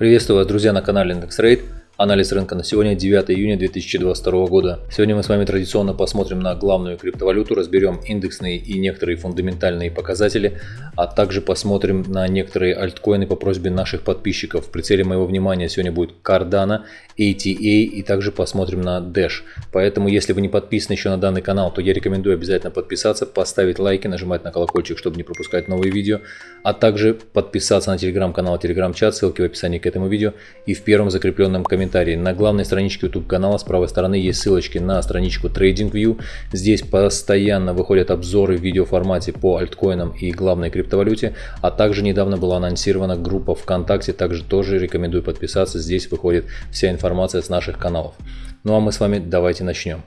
Приветствую вас, друзья, на канале IndexRate. Анализ рынка на сегодня 9 июня 2022 года. Сегодня мы с вами традиционно посмотрим на главную криптовалюту, разберем индексные и некоторые фундаментальные показатели, а также посмотрим на некоторые альткоины по просьбе наших подписчиков. В прицеле моего внимания сегодня будет Cardano, ATA и также посмотрим на Dash. Поэтому, если вы не подписаны еще на данный канал, то я рекомендую обязательно подписаться, поставить лайки, нажимать на колокольчик, чтобы не пропускать новые видео, а также подписаться на телеграм-канал, телеграм-чат, ссылки в описании к этому видео и в первом закрепленном комментарии комментарии. На главной страничке YouTube канала с правой стороны есть ссылочки на страничку TradingView. Здесь постоянно выходят обзоры в видеоформате по альткоинам и главной криптовалюте. А также недавно была анонсирована группа ВКонтакте, также тоже рекомендую подписаться. Здесь выходит вся информация с наших каналов. Ну а мы с вами давайте начнем.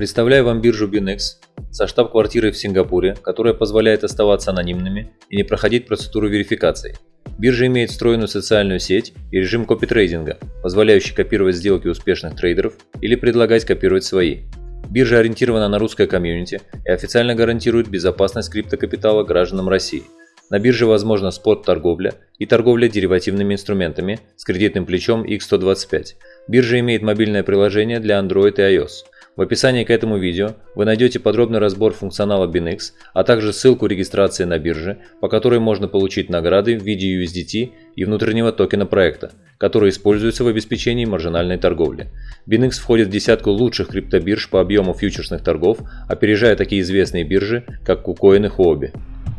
Представляю вам биржу BinX со штаб-квартирой в Сингапуре, которая позволяет оставаться анонимными и не проходить процедуру верификации. Биржа имеет встроенную социальную сеть и режим копитрейдинга, позволяющий копировать сделки успешных трейдеров или предлагать копировать свои. Биржа ориентирована на русское комьюнити и официально гарантирует безопасность криптокапитала гражданам России. На бирже возможна спот-торговля и торговля деривативными инструментами с кредитным плечом X125. Биржа имеет мобильное приложение для Android и iOS – в описании к этому видео вы найдете подробный разбор функционала BinX, а также ссылку регистрации на бирже, по которой можно получить награды в виде USDT и внутреннего токена проекта, который используется в обеспечении маржинальной торговли. BinX входит в десятку лучших криптобирж по объему фьючерсных торгов, опережая такие известные биржи, как KuCoin и Huobi.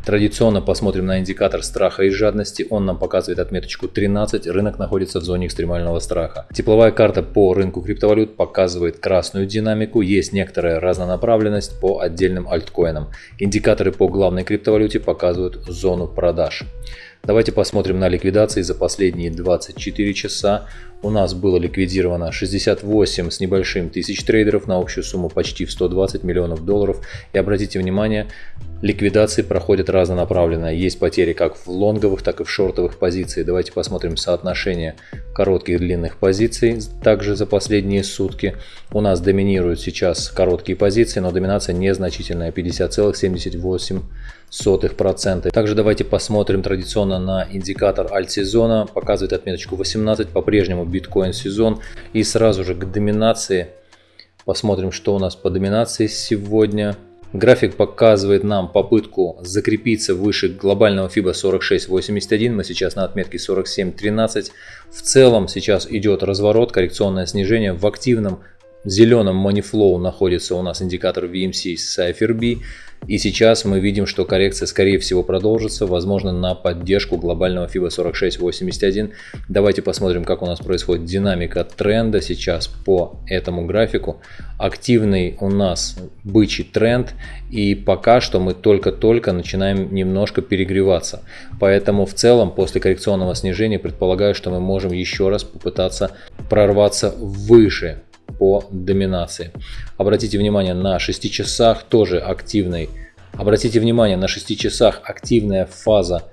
Традиционно посмотрим на индикатор страха и жадности. Он нам показывает отметочку 13. Рынок находится в зоне экстремального страха. Тепловая карта по рынку криптовалют показывает красную динамику. Есть некоторая разнонаправленность по отдельным альткоинам. Индикаторы по главной криптовалюте показывают зону продаж. Давайте посмотрим на ликвидации за последние 24 часа. У нас было ликвидировано 68 с небольшим тысяч трейдеров на общую сумму почти в 120 миллионов долларов. И обратите внимание, ликвидации проходят разнонаправленно. Есть потери как в лонговых, так и в шортовых позициях. Давайте посмотрим соотношение коротких и длинных позиций. Также за последние сутки у нас доминируют сейчас короткие позиции, но доминация незначительная 50,78 сотых процента. Также давайте посмотрим традиционно на индикатор альт-сезона. Показывает отметочку 18, по-прежнему биткоин сезон. И сразу же к доминации. Посмотрим, что у нас по доминации сегодня. График показывает нам попытку закрепиться выше глобального FIBA 46.81. Мы сейчас на отметке 47.13. В целом сейчас идет разворот, коррекционное снижение в активном зеленом Flow находится у нас индикатор VMC с CypherB. И сейчас мы видим, что коррекция скорее всего продолжится, возможно на поддержку глобального FIBA 4681. Давайте посмотрим, как у нас происходит динамика тренда сейчас по этому графику. Активный у нас бычий тренд и пока что мы только-только начинаем немножко перегреваться. Поэтому в целом после коррекционного снижения предполагаю, что мы можем еще раз попытаться прорваться выше по доминации. Обратите внимание на 6 часах тоже активный. Обратите внимание на 6 часах активная фаза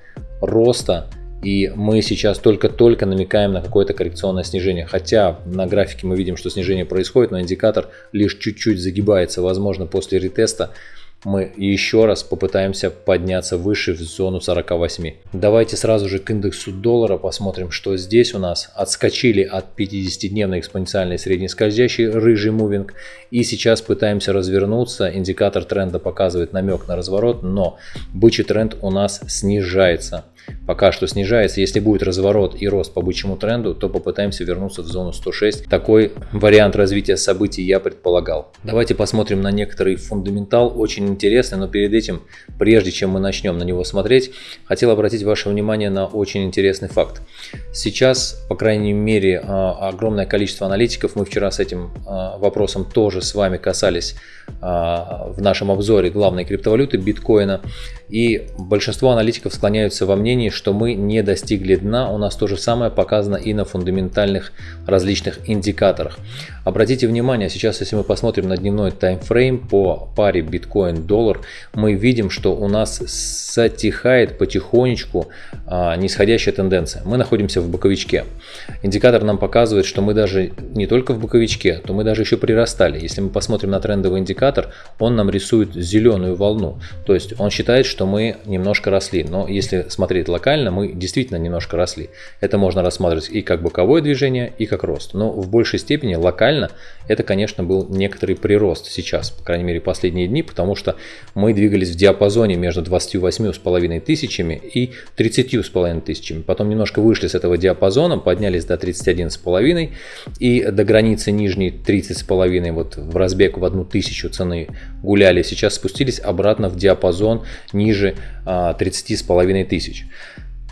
роста и мы сейчас только-только намекаем на какое-то коррекционное снижение. Хотя на графике мы видим, что снижение происходит, но индикатор лишь чуть-чуть загибается. Возможно, после ретеста мы еще раз попытаемся подняться выше в зону 48. Давайте сразу же к индексу доллара посмотрим, что здесь у нас. Отскочили от 50-дневной экспоненциальной средней скользящей рыжий мувинг. И сейчас пытаемся развернуться. Индикатор тренда показывает намек на разворот, но бычий тренд у нас снижается пока что снижается. Если будет разворот и рост по бычьему тренду, то попытаемся вернуться в зону 106. Такой вариант развития событий я предполагал. Давайте посмотрим на некоторый фундаментал, очень интересный, но перед этим, прежде чем мы начнем на него смотреть, хотел обратить ваше внимание на очень интересный факт. Сейчас, по крайней мере, а, огромное количество аналитиков, мы вчера с этим а, вопросом тоже с вами касались а, в нашем обзоре главной криптовалюты биткоина, и большинство аналитиков склоняются во мнении, что мы не достигли дна. У нас то же самое показано и на фундаментальных различных индикаторах. Обратите внимание, сейчас если мы посмотрим на дневной таймфрейм по паре биткоин-доллар, мы видим, что у нас затихает потихонечку а, нисходящая тенденция. Мы находимся в боковичке. Индикатор нам показывает, что мы даже не только в боковичке, то мы даже еще прирастали. Если мы посмотрим на трендовый индикатор, он нам рисует зеленую волну. То есть он считает, что что мы немножко росли. Но если смотреть локально, мы действительно немножко росли. Это можно рассматривать и как боковое движение, и как рост. Но в большей степени локально это, конечно, был некоторый прирост сейчас, по крайней мере, последние дни, потому что мы двигались в диапазоне между 28,5 тысячами и 30,5 тысячами. Потом немножко вышли с этого диапазона, поднялись до 31,5 и до границы нижней 30,5 вот в разбег в одну тысячу цены гуляли. Сейчас спустились обратно в диапазон ниже 30,5 а, тысяч.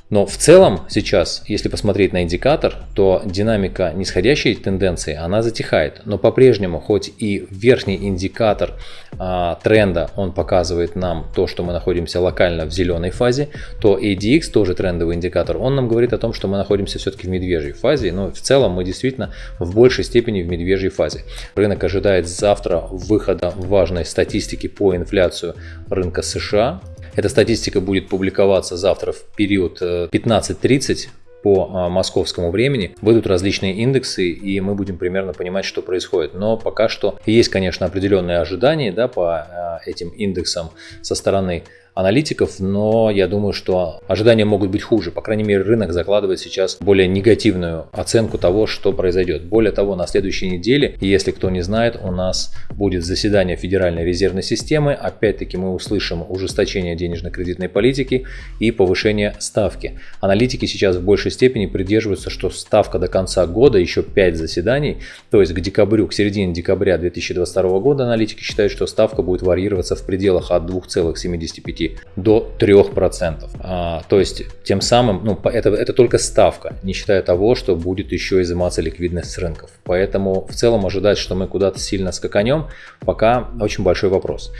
Но в целом сейчас, если посмотреть на индикатор, то динамика нисходящей тенденции, она затихает. Но по-прежнему, хоть и верхний индикатор а, тренда, он показывает нам то, что мы находимся локально в зеленой фазе, то ADX, тоже трендовый индикатор, он нам говорит о том, что мы находимся все-таки в медвежьей фазе. Но в целом мы действительно в большей степени в медвежьей фазе. Рынок ожидает завтра выхода важной статистики по инфляцию рынка США. Эта статистика будет публиковаться завтра в период 15.30 э, по а, московскому времени. Выйдут различные индексы, и мы будем примерно понимать, что происходит. Но пока что есть, конечно, определенные ожидания да, по а, этим индексам со стороны аналитиков, но я думаю, что ожидания могут быть хуже. По крайней мере, рынок закладывает сейчас более негативную оценку того, что произойдет. Более того, на следующей неделе, если кто не знает, у нас будет заседание Федеральной резервной системы. Опять-таки мы услышим ужесточение денежно-кредитной политики и повышение ставки. Аналитики сейчас в большей степени придерживаются, что ставка до конца года еще 5 заседаний, то есть к декабрю, к середине декабря 2022 года аналитики считают, что ставка будет варьироваться в пределах от 2,75 до 3%. А, то есть тем самым, ну, это, это только ставка, не считая того, что будет еще изыматься ликвидность с рынков. Поэтому в целом ожидать, что мы куда-то сильно скаканем, пока очень большой вопрос.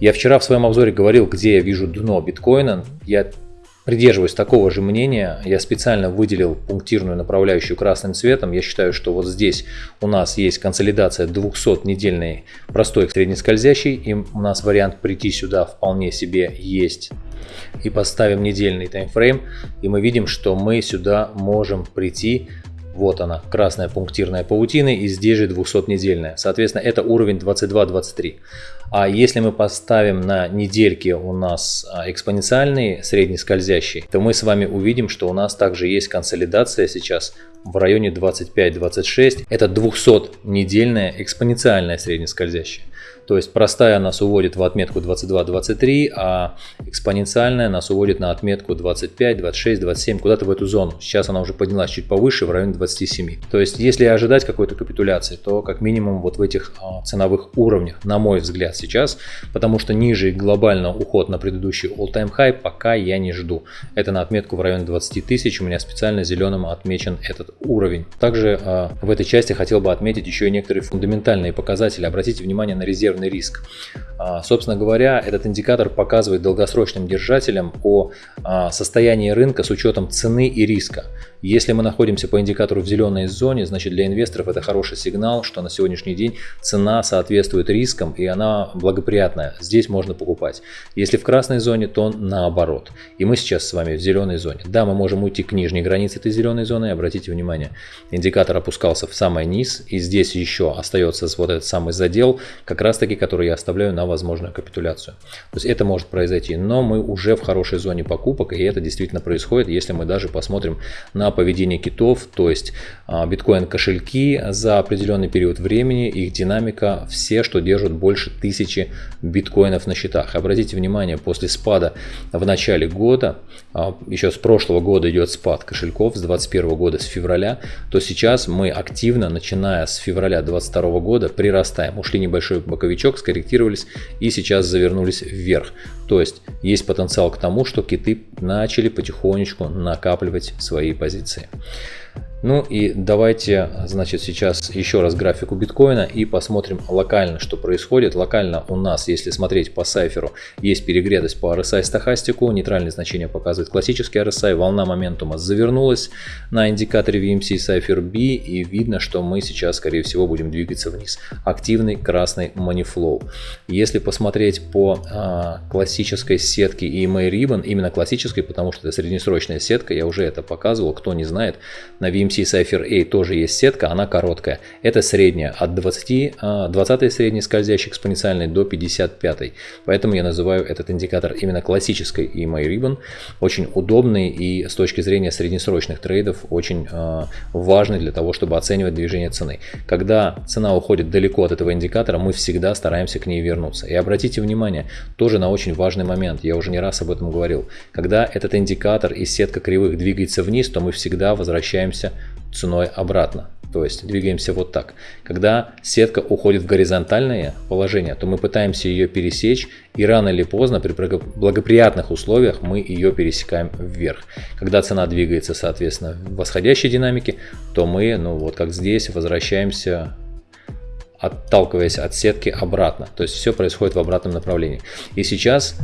Я вчера в своем обзоре говорил, где я вижу дно биткоина. Я придерживаюсь такого же мнения. Я специально выделил пунктирную направляющую красным цветом. Я считаю, что вот здесь у нас есть консолидация 200-недельной простой среднескользящий. И у нас вариант прийти сюда вполне себе есть. И поставим недельный таймфрейм. И мы видим, что мы сюда можем прийти вот она, красная пунктирная паутина и здесь же 200-недельная. Соответственно, это уровень 22-23. А если мы поставим на недельки у нас а, экспоненциальный среднескользящий, то мы с вами увидим, что у нас также есть консолидация сейчас в районе 25-26. Это 200-недельная экспоненциальная среднескользящая. То есть простая нас уводит в отметку 22-23, а экспоненциальная нас уводит на отметку 25, 26, 27, куда-то в эту зону. Сейчас она уже поднялась чуть повыше, в районе 27. То есть если ожидать какой-то капитуляции, то как минимум вот в этих а, ценовых уровнях, на мой взгляд сейчас, потому что ниже глобально уход на предыдущий all-time high пока я не жду. Это на отметку в районе 20 тысяч, у меня специально зеленым отмечен этот уровень. Также э, в этой части хотел бы отметить еще и некоторые фундаментальные показатели. Обратите внимание на резервный системный риск. А, собственно говоря, этот индикатор показывает долгосрочным держателям о а, состоянии рынка с учетом цены и риска. Если мы находимся по индикатору в зеленой зоне, значит для инвесторов это хороший сигнал, что на сегодняшний день цена соответствует рискам и она благоприятная. Здесь можно покупать. Если в красной зоне, то наоборот. И мы сейчас с вами в зеленой зоне. Да, мы можем уйти к нижней границе этой зеленой зоны. Обратите внимание, индикатор опускался в самый низ. И здесь еще остается вот этот самый задел, как раз таки, который я оставляю на возможную капитуляцию. То есть это может произойти. Но мы уже в хорошей зоне покупок. И это действительно происходит, если мы даже посмотрим на поведение китов, то есть а, биткоин кошельки за определенный период времени, их динамика, все, что держат больше тысячи биткоинов на счетах. Обратите внимание, после спада в начале года, а, еще с прошлого года идет спад кошельков, с 2021 года, с февраля, то сейчас мы активно, начиная с февраля 2022 года, прирастаем. Ушли небольшой боковичок, скорректировались и сейчас завернулись вверх. То есть есть потенциал к тому, что киты начали потихонечку накапливать свои позиции. Ну и давайте, значит, сейчас еще раз графику биткоина и посмотрим локально, что происходит. Локально у нас, если смотреть по сайферу, есть перегретость по RSI стахастику, нейтральное значение показывает классический RSI, волна моментума завернулась на индикаторе VMC Cypher B и видно, что мы сейчас, скорее всего, будем двигаться вниз. Активный красный манифлоу. Если посмотреть по а, классической сетке EMA Ribbon, именно классической, потому что это среднесрочная сетка, я уже это показывал, кто не знает, на VMC EMC Cypher A тоже есть сетка, она короткая. Это средняя, от 20, 20 средний скользящий экспоненциальный до 55. Поэтому я называю этот индикатор именно классической EMA Ribbon. Очень удобный и с точки зрения среднесрочных трейдов очень э, важный для того, чтобы оценивать движение цены. Когда цена уходит далеко от этого индикатора, мы всегда стараемся к ней вернуться. И обратите внимание, тоже на очень важный момент, я уже не раз об этом говорил. Когда этот индикатор и сетка кривых двигается вниз, то мы всегда возвращаемся ценой обратно. То есть двигаемся вот так. Когда сетка уходит в горизонтальное положение, то мы пытаемся ее пересечь и рано или поздно при благоприятных условиях мы ее пересекаем вверх. Когда цена двигается соответственно в восходящей динамике, то мы, ну вот как здесь, возвращаемся отталкиваясь от сетки обратно. То есть все происходит в обратном направлении. И сейчас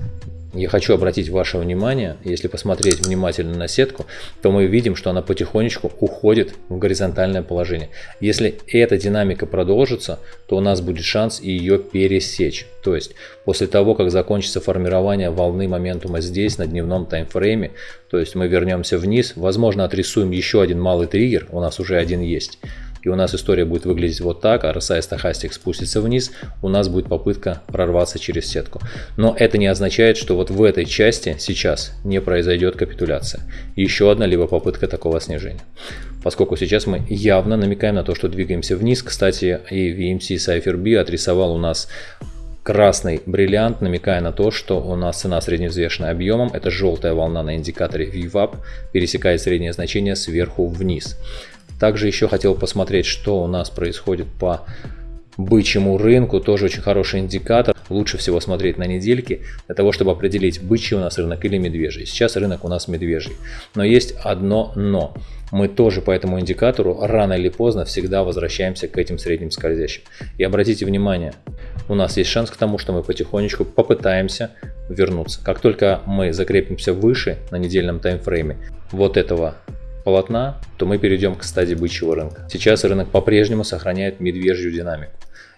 я хочу обратить ваше внимание, если посмотреть внимательно на сетку, то мы видим, что она потихонечку уходит в горизонтальное положение. Если эта динамика продолжится, то у нас будет шанс ее пересечь. То есть после того, как закончится формирование волны моментума здесь, на дневном таймфрейме, то есть мы вернемся вниз, возможно отрисуем еще один малый триггер, у нас уже один есть и у нас история будет выглядеть вот так, а RSI стахастик спустится вниз, у нас будет попытка прорваться через сетку. Но это не означает, что вот в этой части сейчас не произойдет капитуляция. Еще одна либо попытка такого снижения. Поскольку сейчас мы явно намекаем на то, что двигаемся вниз. Кстати, и VMC Cypher B отрисовал у нас красный бриллиант, намекая на то, что у нас цена средневзвешенная объемом. Это желтая волна на индикаторе VWAP, пересекает среднее значение сверху вниз. Также еще хотел посмотреть, что у нас происходит по бычьему рынку. Тоже очень хороший индикатор. Лучше всего смотреть на недельки для того, чтобы определить, бычий у нас рынок или медвежий. Сейчас рынок у нас медвежий. Но есть одно но. Мы тоже по этому индикатору рано или поздно всегда возвращаемся к этим средним скользящим. И обратите внимание, у нас есть шанс к тому, что мы потихонечку попытаемся вернуться. Как только мы закрепимся выше на недельном таймфрейме вот этого полотна, то мы перейдем к стадии бычьего рынка. Сейчас рынок по-прежнему сохраняет медвежью динамику.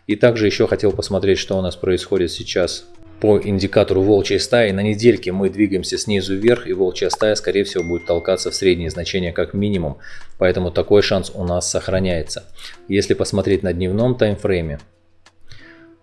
И также еще хотел посмотреть, что у нас происходит сейчас по индикатору волчьей стаи. На недельке мы двигаемся снизу вверх, и волчья стая, скорее всего, будет толкаться в средние значения как минимум. Поэтому такой шанс у нас сохраняется. Если посмотреть на дневном таймфрейме,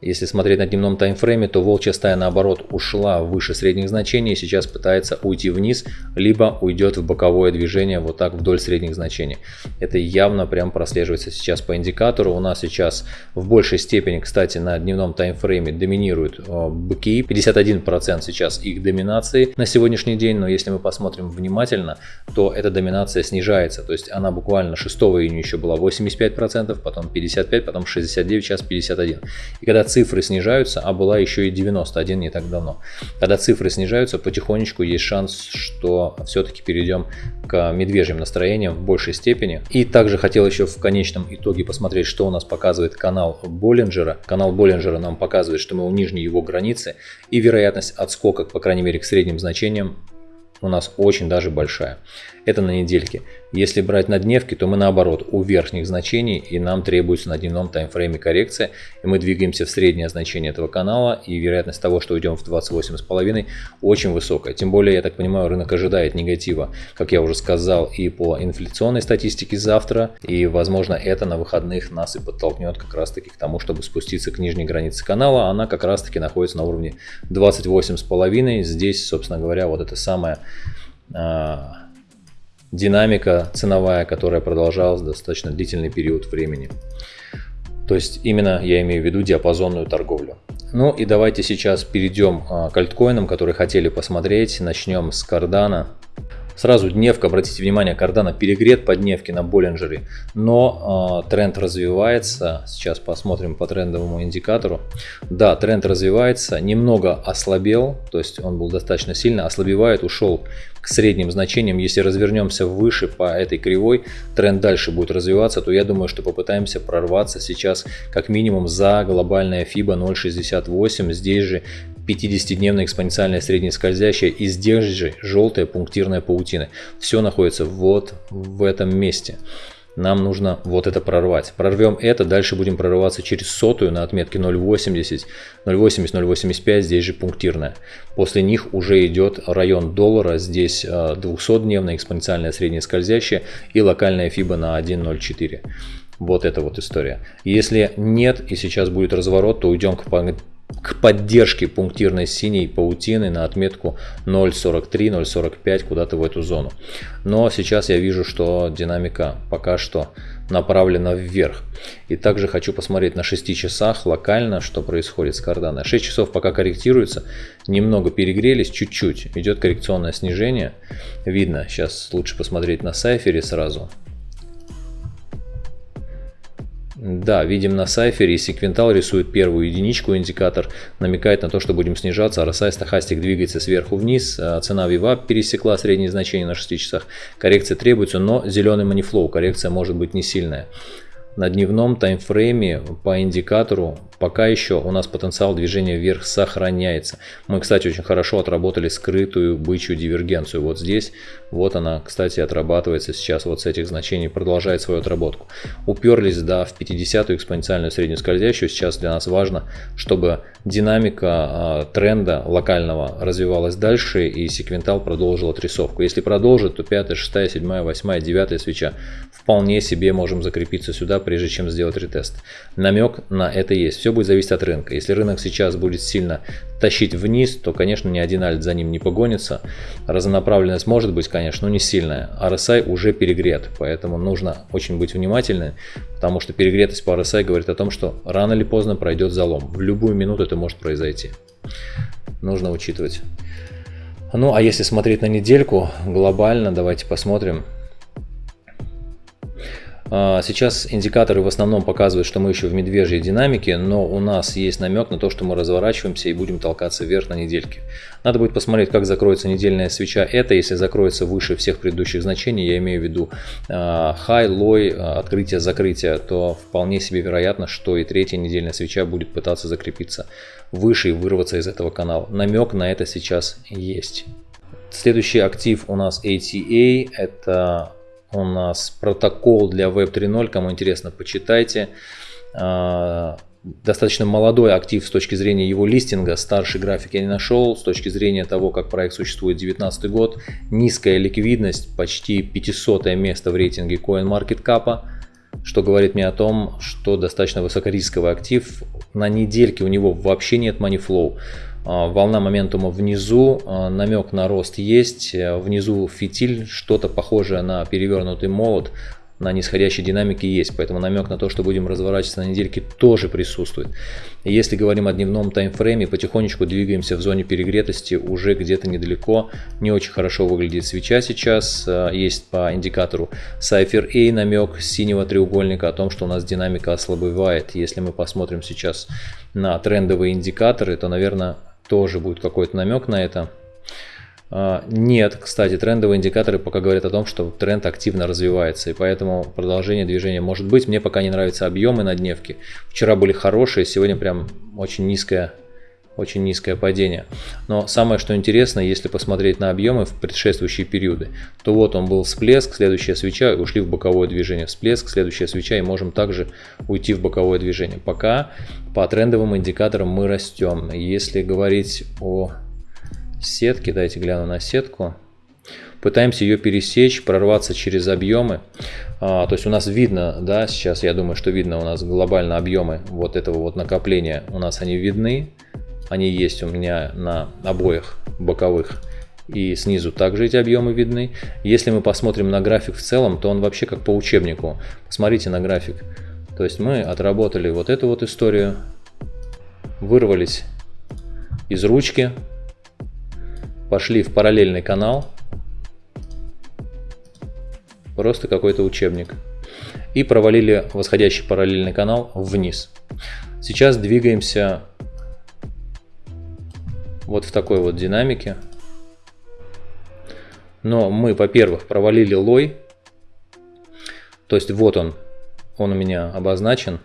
если смотреть на дневном таймфрейме, то волчья стая наоборот ушла выше средних значений и сейчас пытается уйти вниз, либо уйдет в боковое движение вот так вдоль средних значений. Это явно прям прослеживается сейчас по индикатору. У нас сейчас в большей степени, кстати, на дневном таймфрейме доминируют э, быки. 51% сейчас их доминации на сегодняшний день, но если мы посмотрим внимательно, то эта доминация снижается. То есть она буквально 6 июня еще была 85%, потом 55%, потом 69%, сейчас 51%. И когда цифры снижаются, а была еще и 91 не так давно. Когда цифры снижаются, потихонечку есть шанс, что все-таки перейдем к медвежьим настроениям в большей степени. И также хотел еще в конечном итоге посмотреть, что у нас показывает канал Боллинджера. Канал Боллинджера нам показывает, что мы у нижней его границы и вероятность отскока, по крайней мере, к средним значениям у нас очень даже большая. Это на недельке. Если брать на дневки, то мы наоборот у верхних значений и нам требуется на дневном таймфрейме коррекция. И мы двигаемся в среднее значение этого канала и вероятность того, что уйдем в 28,5 очень высокая. Тем более, я так понимаю, рынок ожидает негатива, как я уже сказал, и по инфляционной статистике завтра. И возможно это на выходных нас и подтолкнет как раз таки к тому, чтобы спуститься к нижней границе канала. Она как раз таки находится на уровне 28,5. Здесь, собственно говоря, вот это самое а, динамика ценовая, которая продолжалась достаточно длительный период времени. То есть именно я имею в виду диапазонную торговлю. Ну и давайте сейчас перейдем а, к альткоинам, которые хотели посмотреть. Начнем с Cardano. Сразу дневка, обратите внимание, Cardano перегрет по дневке на Боллинджере, но э, тренд развивается. Сейчас посмотрим по трендовому индикатору. Да, тренд развивается, немного ослабел, то есть он был достаточно сильно ослабевает, ушел к средним значениям. Если развернемся выше по этой кривой, тренд дальше будет развиваться, то я думаю, что попытаемся прорваться сейчас как минимум за глобальная FIBA 0.68. Здесь же 50-дневная экспоненциальная среднескользящая и здесь же желтая пунктирная паутина. Все находится вот в этом месте. нам нужно вот это прорвать. Прорвем это, дальше будем прорываться через сотую на отметке 0.80, 0.80, 0.85, здесь же пунктирная. После них уже идет район доллара, здесь 200-дневная э, экспоненциальная средняя скользящая и локальная FIBA на 1.04. Вот эта вот история. Если нет и сейчас будет разворот, то уйдем к к поддержке пунктирной синей паутины на отметку 0.43, 0.45 куда-то в эту зону. Но сейчас я вижу, что динамика пока что направлена вверх. И также хочу посмотреть на 6 часах локально, что происходит с кардана. 6 часов пока корректируется, немного перегрелись, чуть-чуть. Идет коррекционное снижение. Видно, сейчас лучше посмотреть на сайфере сразу. Да, видим на сайфере, секвентал рисует первую единичку, индикатор намекает на то, что будем снижаться, а RSI стахастик двигается сверху вниз, а цена VWAP пересекла среднее значение на 6 часах, коррекция требуется, но зеленый манифлоу, коррекция может быть не сильная. На дневном таймфрейме по индикатору пока еще у нас потенциал движения вверх сохраняется. Мы, кстати, очень хорошо отработали скрытую бычью дивергенцию. Вот здесь, вот она, кстати, отрабатывается сейчас вот с этих значений, продолжает свою отработку. Уперлись, да, в 50-ю экспоненциальную среднюю скользящую. Сейчас для нас важно, чтобы динамика э, тренда локального развивалась дальше и секвентал продолжил отрисовку. Если продолжит, то 5, 6, 7, 8, 9 свеча вполне себе можем закрепиться сюда, прежде чем сделать ретест. Намек на это есть. Все будет зависеть от рынка. Если рынок сейчас будет сильно тащить вниз, то, конечно, ни один альт за ним не погонится. Разнонаправленность может быть, конечно, но не сильная. RSI уже перегрет, поэтому нужно очень быть внимательным, потому что перегретость по RSI говорит о том, что рано или поздно пройдет залом. В любую минуту это может произойти. Нужно учитывать. Ну, а если смотреть на недельку глобально, давайте посмотрим. А, сейчас индикаторы в основном показывают, что мы еще в медвежьей динамике, но у нас есть намек на то, что мы разворачиваемся и будем толкаться вверх на недельке. Надо будет посмотреть, как закроется недельная свеча. Это, если закроется выше всех предыдущих значений, я имею в виду high, low, открытие, закрытие, то вполне себе вероятно, что и третья недельная свеча будет пытаться закрепиться выше и вырваться из этого канала. Намек на это сейчас есть. Следующий актив у нас ATA, это у нас протокол для Web 3.0, кому интересно, почитайте. А, достаточно молодой актив с точки зрения его листинга, старший график я не нашел, с точки зрения того, как проект существует 2019 год, низкая ликвидность, почти 500 место в рейтинге CoinMarketCap, что говорит мне о том, что достаточно высокорисковый актив, на недельке у него вообще нет money а, волна моментума внизу, а, намек на рост есть, э, внизу фитиль, что-то похожее на перевернутый молот, на нисходящей динамике есть, поэтому намек на то, что будем разворачиваться на недельке тоже присутствует. если говорим о дневном таймфрейме, потихонечку двигаемся в зоне перегретости уже где-то недалеко, не очень хорошо выглядит свеча сейчас, э, есть по индикатору Cypher A намек синего треугольника о том, что у нас динамика ослабевает. Если мы посмотрим сейчас на трендовые индикаторы, то, наверное, тоже будет какой-то намек на это. А, нет, кстати, трендовые индикаторы пока говорят о том, что тренд активно развивается, и поэтому продолжение движения может быть. Мне пока не нравятся объемы на дневке. Вчера были хорошие, сегодня прям очень низкая очень низкое падение. Но самое что интересно, если посмотреть на объемы в предшествующие периоды, то вот он был всплеск, следующая свеча, ушли в боковое движение. Всплеск, следующая свеча, и можем также уйти в боковое движение. Пока по трендовым индикаторам мы растем. Если говорить о сетке, дайте гляну на сетку. Пытаемся ее пересечь, прорваться через объемы. А, то есть у нас видно, да, сейчас я думаю, что видно у нас глобально объемы вот этого вот накопления. У нас они видны. Они есть у меня на обоих боковых и снизу также эти объемы видны. Если мы посмотрим на график в целом, то он вообще как по учебнику. Посмотрите на график. То есть мы отработали вот эту вот историю, вырвались из ручки, пошли в параллельный канал, просто какой-то учебник, и провалили восходящий параллельный канал вниз. Сейчас двигаемся вот в такой вот динамике. Но мы, во-первых, провалили лой. То есть вот он, он у меня обозначен.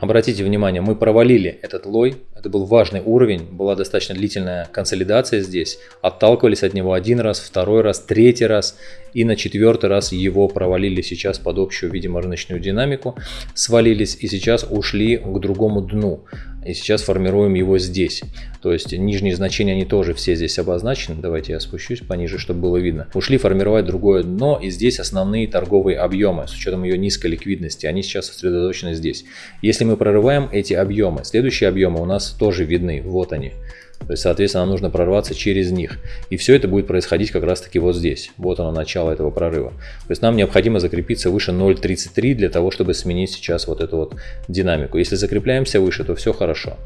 Обратите внимание, мы провалили этот лой, это был важный уровень, была достаточно длительная консолидация здесь, отталкивались от него один раз, второй раз, третий раз и на четвертый раз его провалили сейчас под общую, видимо, рыночную динамику, свалились и сейчас ушли к другому дну. И сейчас формируем его здесь. То есть нижние значения, они тоже все здесь обозначены. Давайте я спущусь пониже, чтобы было видно. Ушли формировать другое дно, и здесь основные торговые объемы, с учетом ее низкой ликвидности, они сейчас сосредоточены здесь. Если мы прорываем эти объемы, следующие объемы у нас тоже видны, вот они. То есть, соответственно, нам нужно прорваться через них. И все это будет происходить как раз таки вот здесь. Вот оно, начало этого прорыва. То есть, нам необходимо закрепиться выше 0.33 для того, чтобы сменить сейчас вот эту вот динамику. Если закрепляемся выше, то все хорошо.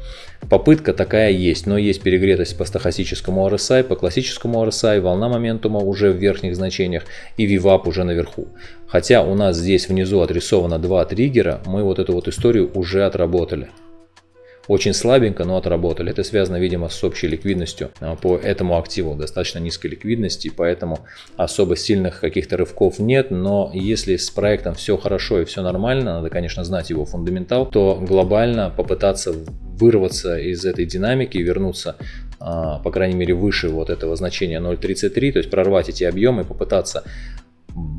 Попытка такая есть, но есть перегретость по стохастическому RSI, по классическому RSI, волна моментума уже в верхних значениях и VWAP уже наверху. Хотя у нас здесь внизу отрисовано два триггера, мы вот эту вот историю уже отработали очень слабенько, но отработали. Это связано, видимо, с общей ликвидностью а, по этому активу, достаточно низкой ликвидности, поэтому особо сильных каких-то рывков нет, но если с проектом все хорошо и все нормально, надо, конечно, знать его фундаментал, то глобально попытаться вырваться из этой динамики, вернуться а, по крайней мере выше вот этого значения 0.33, то есть прорвать эти объемы, попытаться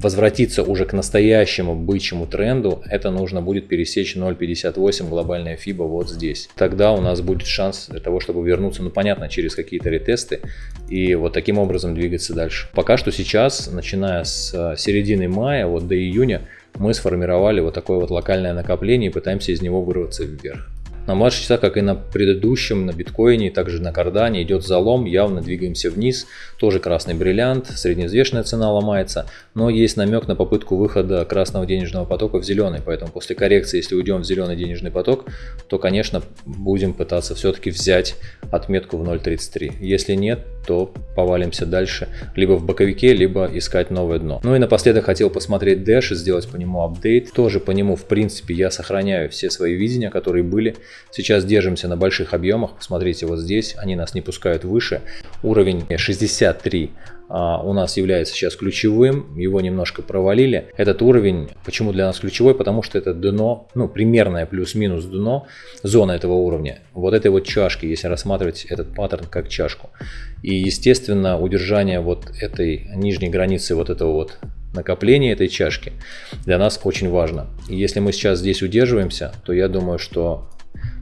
возвратиться уже к настоящему бычьему тренду, это нужно будет пересечь 0.58 глобальная FIBA вот здесь. Тогда у нас будет шанс для того, чтобы вернуться, ну понятно, через какие-то ретесты и вот таким образом двигаться дальше. Пока что сейчас, начиная с э, середины мая, вот до июня, мы сформировали вот такое вот локальное накопление и пытаемся из него вырваться вверх. На младших часах, как и на предыдущем, на биткоине, также на кардане идет залом, явно двигаемся вниз. Тоже красный бриллиант, средневзвешенная цена ломается, но есть намек на попытку выхода красного денежного потока в зеленый. Поэтому после коррекции, если уйдем в зеленый денежный поток, то, конечно, будем пытаться все-таки взять отметку в 0.33. Если нет, то повалимся дальше, либо в боковике, либо искать новое дно. Ну и напоследок хотел посмотреть Dash и сделать по нему апдейт. Тоже по нему, в принципе, я сохраняю все свои видения, которые были. Сейчас держимся на больших объемах. Посмотрите, вот здесь они нас не пускают выше. Уровень 63 а, у нас является сейчас ключевым, его немножко провалили. Этот уровень, почему для нас ключевой? Потому что это дно, ну примерное плюс-минус дно, зона этого уровня. Вот этой вот чашки, если рассматривать этот паттерн как чашку. И естественно удержание вот этой нижней границы вот этого вот накопления этой чашки для нас очень важно. И если мы сейчас здесь удерживаемся, то я думаю, что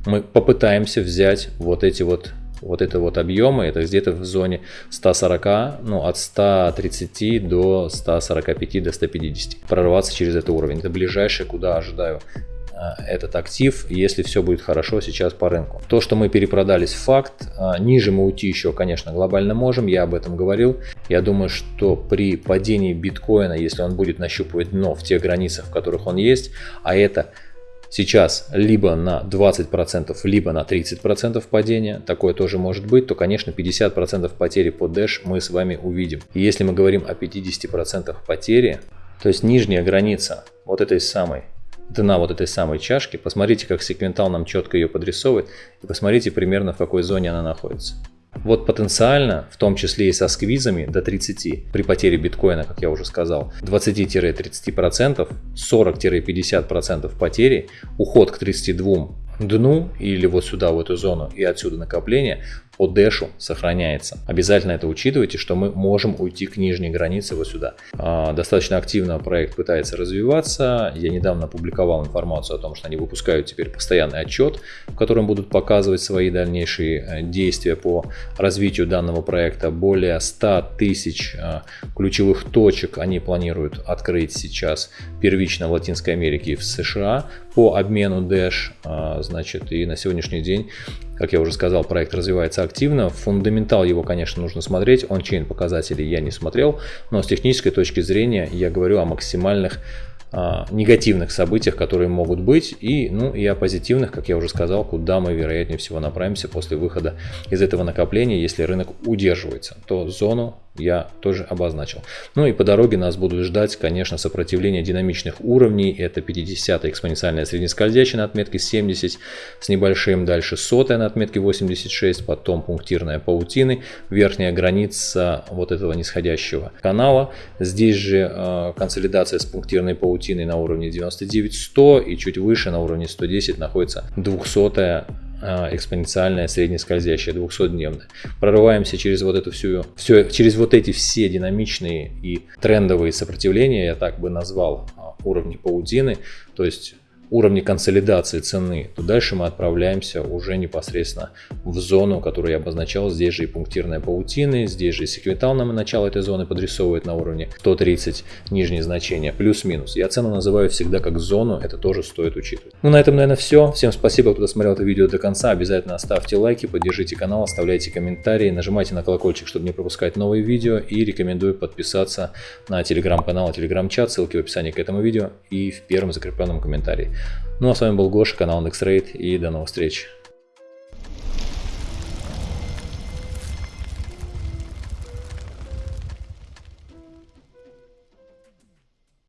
мы попытаемся взять вот эти вот вот это вот объемы, это где-то в зоне 140, ну от 130 до 145, до 150. Прорваться через этот уровень. Это ближайшее, куда ожидаю этот актив, если все будет хорошо сейчас по рынку. То, что мы перепродались, факт. А, ниже мы уйти еще, конечно, глобально можем, я об этом говорил. Я думаю, что при падении биткоина, если он будет нащупывать дно в тех границах, в которых он есть, а это сейчас либо на 20%, либо на 30% падения, такое тоже может быть, то, конечно, 50% потери по Dash мы с вами увидим. И если мы говорим о 50% потери, то есть нижняя граница вот этой самой дна вот этой самой чашки, посмотрите, как секвентал нам четко ее подрисовывает, и посмотрите примерно в какой зоне она находится. Вот потенциально, в том числе и со сквизами до 30, при потере биткоина, как я уже сказал, 20-30%, 40-50% потери, уход к 32 дну или вот сюда, в эту зону и отсюда накопление, по дэшу сохраняется. Обязательно это учитывайте, что мы можем уйти к нижней границе вот сюда. А, достаточно активно проект пытается развиваться. Я недавно опубликовал информацию о том, что они выпускают теперь постоянный отчет, в котором будут показывать свои дальнейшие э, действия по развитию данного проекта. Более 100 тысяч э, ключевых точек они планируют открыть сейчас первично в Латинской Америке и в США по обмену Dash. Значит, и на сегодняшний день как я уже сказал, проект развивается активно. Фундаментал его, конечно, нужно смотреть. Он-чейн показателей я не смотрел, но с технической точки зрения я говорю о максимальных а, негативных событиях, которые могут быть, и, ну, и о позитивных, как я уже сказал, куда мы вероятнее всего направимся после выхода из этого накопления, если рынок удерживается, то зону я тоже обозначил. Ну и по дороге нас будут ждать, конечно, сопротивление динамичных уровней. Это 50 экспоненциальная среднескользящая на отметке 70 с небольшим, дальше сотая на отметке 86, потом пунктирная паутины, верхняя граница вот этого нисходящего канала. Здесь же э, консолидация с пунктирной паутиной на уровне 99-100 и чуть выше на уровне 110 находится 200 а, экспоненциальная среднескользящая 200-дневная. Прорываемся через вот эту всю, все, через вот эти все динамичные и трендовые сопротивления, я так бы назвал а, уровни паутины, то есть уровне консолидации цены, то дальше мы отправляемся уже непосредственно в зону, которую я обозначал. Здесь же и пунктирная паутины, здесь же и секвентал нам начало этой зоны подрисовывает на уровне 130 нижние значения, плюс-минус. Я цену называю всегда как зону, это тоже стоит учитывать. Ну на этом, наверное, все. Всем спасибо, кто досмотрел это видео до конца. Обязательно ставьте лайки, поддержите канал, оставляйте комментарии, нажимайте на колокольчик, чтобы не пропускать новые видео и рекомендую подписаться на телеграм-канал, телеграм-чат, ссылки в описании к этому видео и в первом закрепленном комментарии. Ну а с вами был Гоша, канал NextRate и до новых встреч.